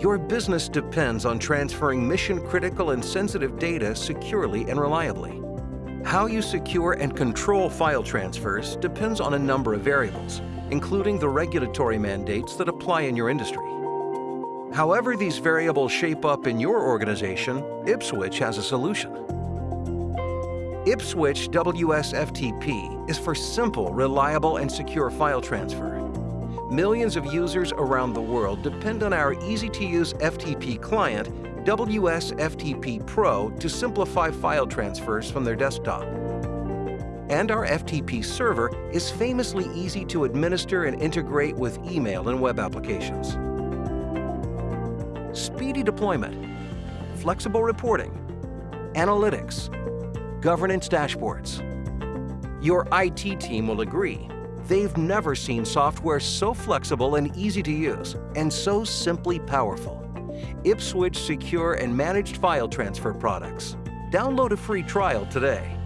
Your business depends on transferring mission-critical and sensitive data securely and reliably. How you secure and control file transfers depends on a number of variables, including the regulatory mandates that apply in your industry. However these variables shape up in your organization, Ipswitch has a solution. Ipswitch WSFTP is for simple, reliable, and secure file transfer. Millions of users around the world depend on our easy-to-use FTP client, WSFTP Pro, to simplify file transfers from their desktop. And our FTP server is famously easy to administer and integrate with email and web applications. Speedy deployment, flexible reporting, analytics, governance dashboards. Your IT team will agree They've never seen software so flexible and easy to use, and so simply powerful. Ipswitch secure and managed file transfer products. Download a free trial today.